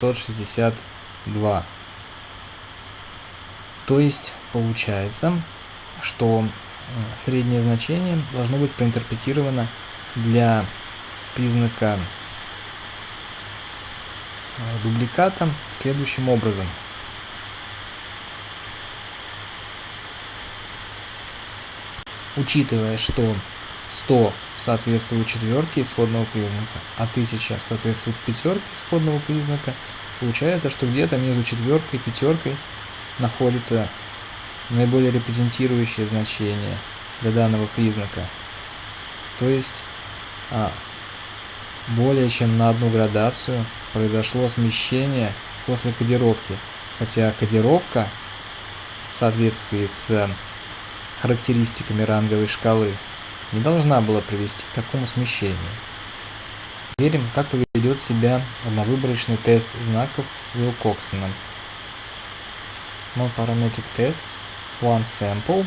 762. То есть получается, что среднее значение должно быть проинтерпретировано для признака э, дубликата следующим образом. Учитывая, что 100 соответствует четверке исходного признака, а 1000 соответствует пятерке исходного признака, получается, что где-то между четверкой и пятеркой находится наиболее репрезентирующее значение для данного признака. То есть а, более чем на одну градацию произошло смещение после кодировки, хотя кодировка в соответствии с характеристиками ранговой шкалы не должна была привести к такому смещению. Верим, как поведет себя одновыборочный тест знаков Wilcoxon. Non-parametric test, one sample.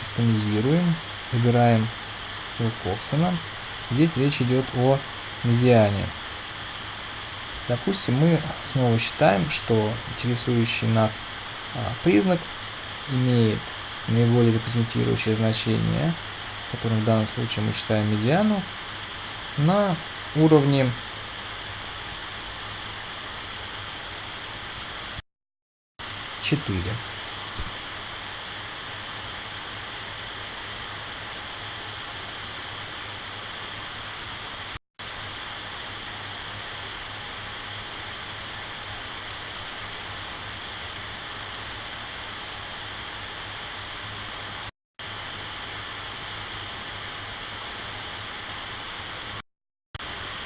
Кастомизируем, выбираем Wilcoxon. Здесь речь идет о медиане. Допустим, мы снова считаем, что интересующий нас признак имеет наиболее репрезентирующее значение, которым в данном случае мы считаем медиану, на уровне четыре.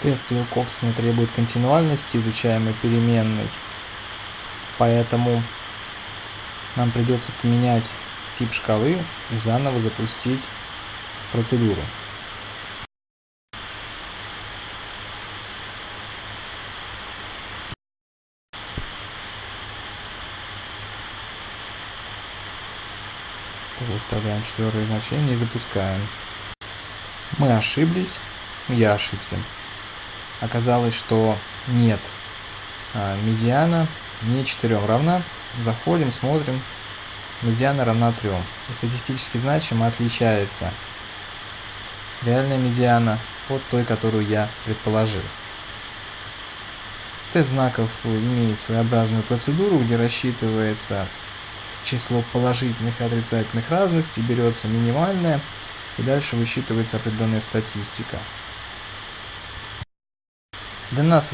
Тест Вилкоксона требует континуальности изучаемой переменной, поэтому нам придется поменять тип шкалы и заново запустить процедуру. Выставляем четвертое значение и запускаем. Мы ошиблись, я ошибся оказалось, что нет, а, медиана не 4 равна. Заходим, смотрим, медиана равна 3. И статистически значимо отличается реальная медиана от той, которую я предположил. Тест знаков имеет своеобразную процедуру, где рассчитывается число положительных и отрицательных разностей, берется минимальное, и дальше высчитывается определенная статистика. Для нас